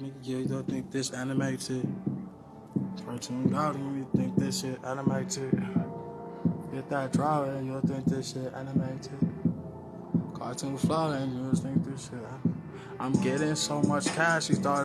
Nigga, yeah, you don't think this animated. Cartoon God, you think this shit animated. Get that drawing, you don't think this shit animated. Cartoon flying, you don't think this shit. I'm getting so much cash, you thought.